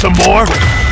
some more?